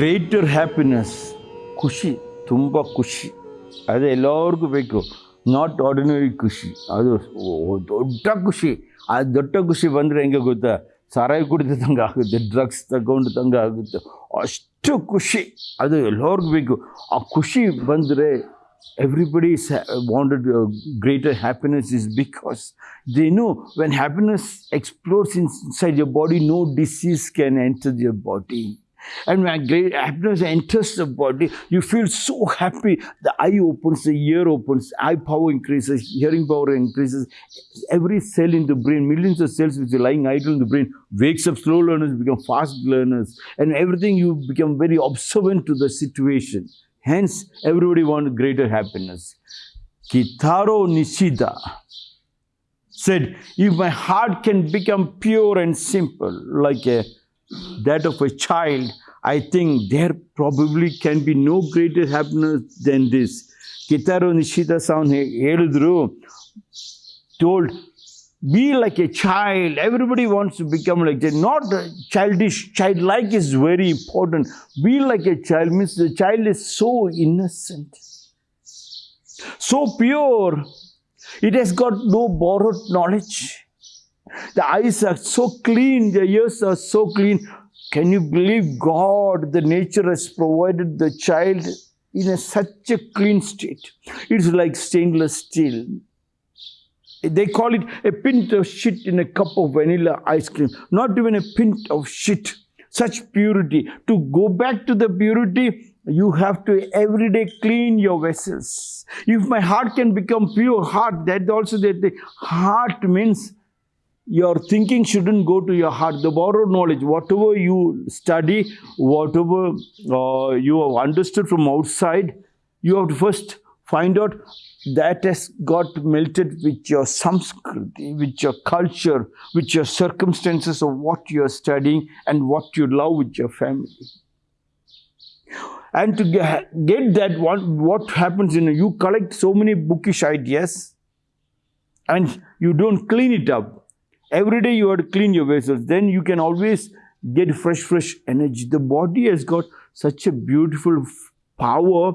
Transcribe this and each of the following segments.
Greater happiness ಖುಷಿ, ತುಂಬ ಖುಷಿ. ಅದೇ ಎಲ್ಲರಿಗೂ ಬೇಕು. ನಾಟ್ ಆರ್ಡಿನರಿ ಖುಷಿ. ಅದು ದೊಡ್ಡ ಖುಷಿ. ಆ ದೊಡ್ಡ ಖುಷಿ ಬಂದರೆ ಹೆಂಗೆ ಗೊತ್ತಾ? ಸಾರಾಯಿ ಕುಡಿತಂಗೆ ಆಗುತ್ತೆ ಡ್ರಗ್ಸ್ ತಗೊಂಡಿದ್ದಂಗೆ ಆಗುತ್ತೆ. ಅಷ್ಟು ಖುಷಿ. ಅದು ಎಲ್ಲರಿಗೂ ಬೇಕು. ಆ ಖುಷಿ ಬಂದರೆ everybody is wanted greater happiness is because they know when happiness explores inside your body no disease can enter your body and when happiness enters the body you feel so happy. The eye opens the ear opens eye power increases hearing power increases. Every cell in the brain millions of cells which are lying idle in the brain wakes up slow learners become fast learners. And everything you become very observant to the situation. Hence, everybody wants greater happiness. Kitaro Nishida said, If my heart can become pure and simple, like a, that of a child, I think there probably can be no greater happiness than this. Kitaro Nishida sound ಹೇಳಿದ್ರು told be like a child everybody wants to become like that not uh, childish childlike is very important be like a child means the child is so innocent so pure it has got no borrowed knowledge the eyes are so clean the ears are so clean can you believe god the nature has provided the child in a, such a clean state it's like stainless steel they call it a pint of shit in a cup of vanilla ice cream. Not even a pint of shit. Such purity. To go back to the purity, you have to every day clean your vessels. If my heart can become pure heart, that also that the heart means your thinking shouldn't go to your heart. The borrowed knowledge, whatever you study, whatever uh, you have understood from outside, you have to first find out that has got melted with your samskriti, with your culture, with your circumstances of what you are studying and what you love with your family. And to get, that, what, what happens in you collect so many bookish ideas and you don't clean it up. Every day you have to clean your vessels. Then you can always get fresh, fresh energy. The body has got such a beautiful power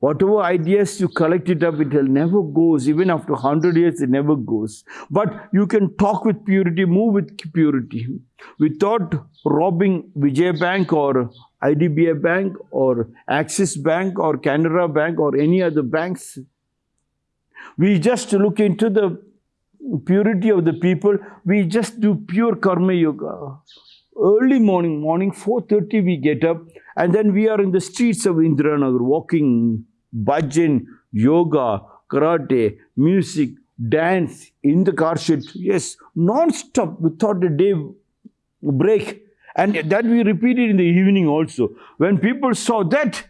whatever ideas you collect it up it will never goes even after 100 years it never goes but you can talk with purity move with purity without robbing vijay bank or IDBI bank or axis bank or canara bank or any other banks we just look into the purity of the people we just do pure karma yoga. Early morning morning 4.30 we get up and then we are in the streets of indiranagar walking bhajan yoga karate music dance in the car shed. Yes non-stop without a day break. And that we repeated in the evening also. When people saw that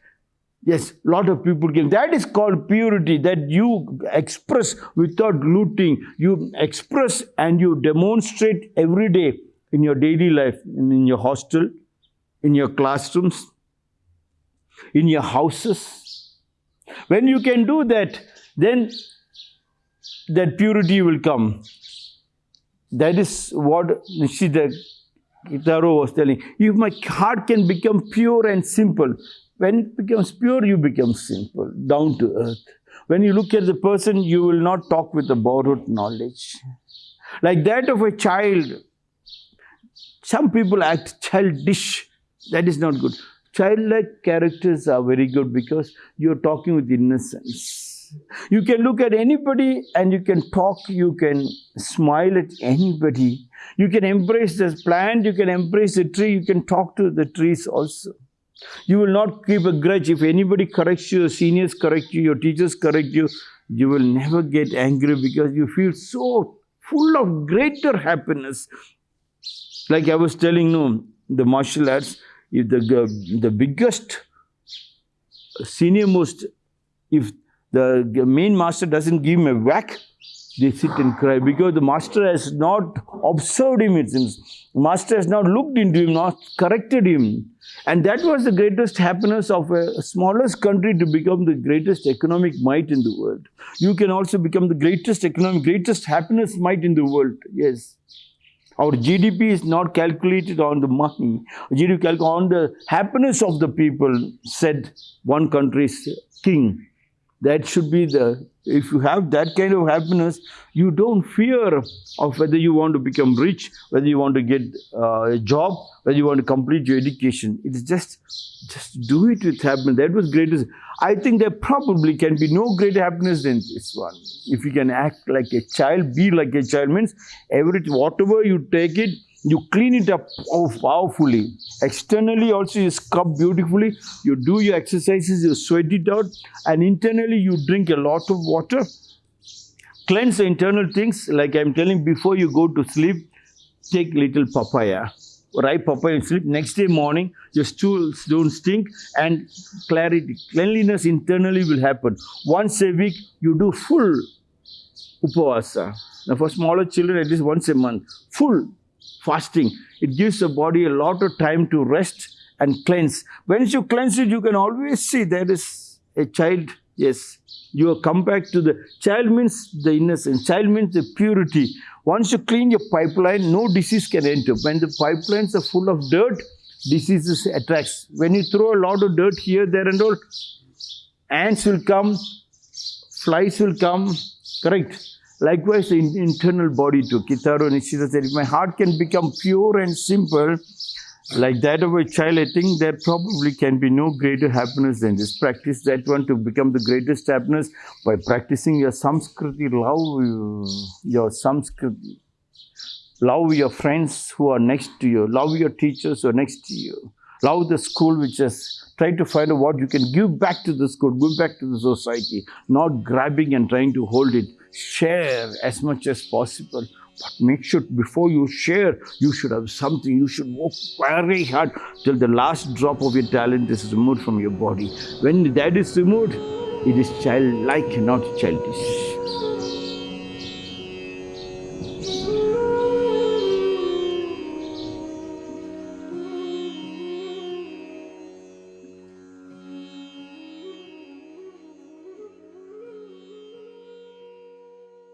Yes, a lot of people came. That is called purity, that you express without looting. You express and you demonstrate every day in your daily life, in, your hostel, in your classrooms, in your houses. When you can do that, then that purity will come. That is what Nishida Kitaro was telling. If my heart can become pure and simple, when it becomes pure, you become simple, down to earth. When you look at the person, you will not talk with the borrowed knowledge. Like that of a child, some people act childish. That is not good. Childlike characters are very good because you're talking with innocence. You can look at anybody and you can talk, you can smile at anybody. You can embrace the plant, you can embrace the tree, you can talk to the trees also. You will not keep a grudge. If anybody corrects you, your seniors correct you, your teachers correct you, you will never get angry because you feel so full of greater happiness. Like I was telling you, the martial arts, if the, the biggest, uh, senior most, if the main master doesn't give him a whack, they sit and cry because the master has not observed him, it seems. Master has not looked into him, not corrected him. And that was the greatest happiness of a smallest country to become the greatest economic might in the world. You can also become the greatest economic, greatest happiness might in the world. Yes. Our GDP is not calculated on the money. GDP on the happiness of the people, said one country's king. That should be the, if you have that kind of happiness, you don't fear of whether you want to become rich, whether you want to get uh, a job, whether you want to complete your education. It is just, just do it with happiness. That was greatest. I think there probably can be no greater happiness than this one. If you can act like a child, be like a child, means everything, whatever you take it, you clean it up powerfully. Externally also you scrub beautifully, you do your exercises, you sweat it out and internally you drink a lot of water. Cleanse the internal things like I'm telling before you go to sleep, take little papaya. Ripe papaya and sleep. Next day morning, your stools don't stink and clarity, cleanliness internally will happen. Once a week, you do full upavasa. Now for smaller children, at least once a month, full fasting. It gives the body a lot of time to rest and cleanse. Once you cleanse it, you can always see there is a child. Yes, you come back to the child means the innocence. Child means the purity. Once you clean your pipeline, no disease can enter. When the pipelines are full of dirt, diseases attracts. When you throw a lot of dirt here, there and all, ants will come, flies will come, correct? Likewise, the internal body too. Kitaro Nishida said, if my heart can become pure and simple, like that of a child, I think there probably can be no greater happiness than this. Practice that one to become the greatest happiness by practicing your samskriti, love your samskriti. Love your friends who are next to you. Love your teachers who are next to you. Love the school which is trying to find out what you can give back to the school, give back to the society, not grabbing and trying to hold it. Share as much as possible. But make sure before you share, you should have something. You should work very hard till the last drop of your talent is removed from your body. When that is removed, it is childlike, not childish.